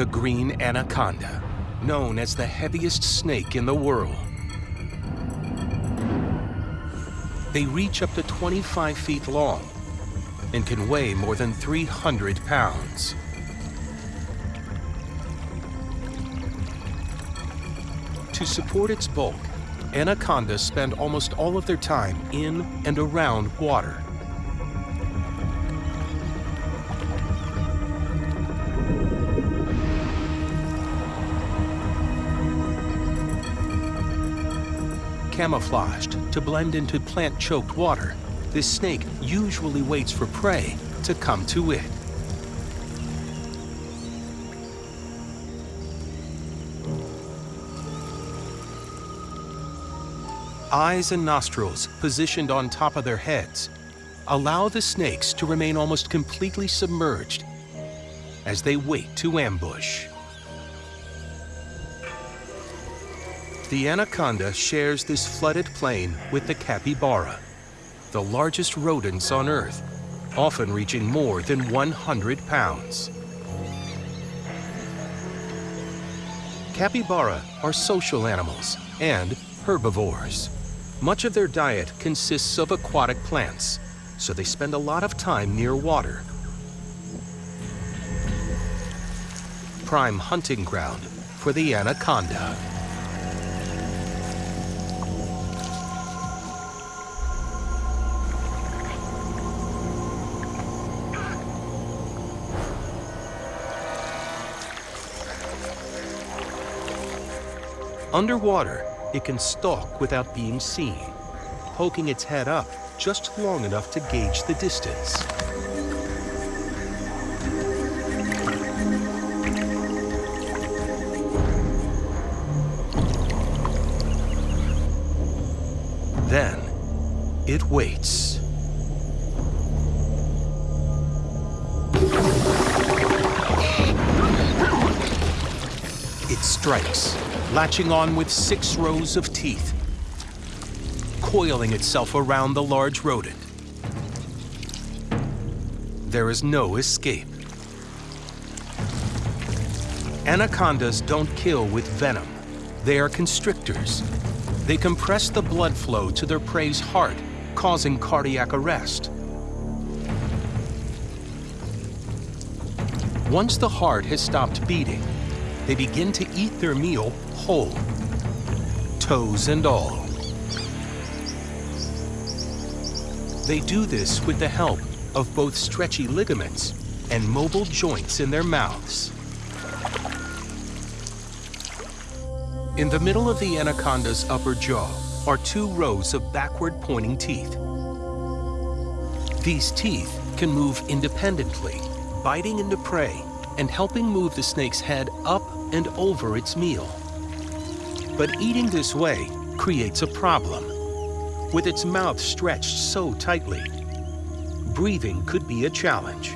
the green anaconda, known as the heaviest snake in the world. They reach up to 25 feet long and can weigh more than 300 pounds. To support its bulk, anacondas spend almost all of their time in and around water. Camouflaged to blend into plant-choked water, this snake usually waits for prey to come to it. Eyes and nostrils positioned on top of their heads allow the snakes to remain almost completely submerged as they wait to ambush. The anaconda shares this flooded plain with the capybara, the largest rodents on Earth, often reaching more than 100 pounds. Capybara are social animals and herbivores. Much of their diet consists of aquatic plants, so they spend a lot of time near water. Prime hunting ground for the anaconda. Underwater, it can stalk without being seen, poking its head up just long enough to gauge the distance. Then, it waits. It strikes, latching on with six rows of teeth, coiling itself around the large rodent. There is no escape. Anacondas don't kill with venom. They are constrictors. They compress the blood flow to their prey's heart, causing cardiac arrest. Once the heart has stopped beating, they begin to eat their meal whole, toes and all. They do this with the help of both stretchy ligaments and mobile joints in their mouths. In the middle of the anaconda's upper jaw are two rows of backward-pointing teeth. These teeth can move independently, biting into prey and helping move the snake's head up and over its meal. But eating this way creates a problem. With its mouth stretched so tightly, breathing could be a challenge.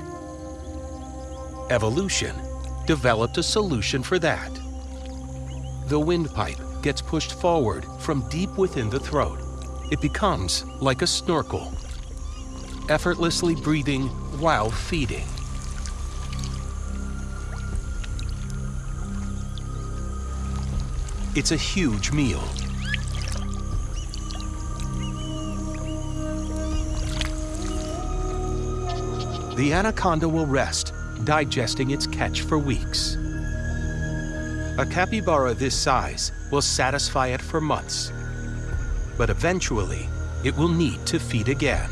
Evolution developed a solution for that. The windpipe gets pushed forward from deep within the throat. It becomes like a snorkel, effortlessly breathing while feeding. It's a huge meal. The anaconda will rest, digesting its catch for weeks. A capybara this size will satisfy it for months, but eventually it will need to feed again.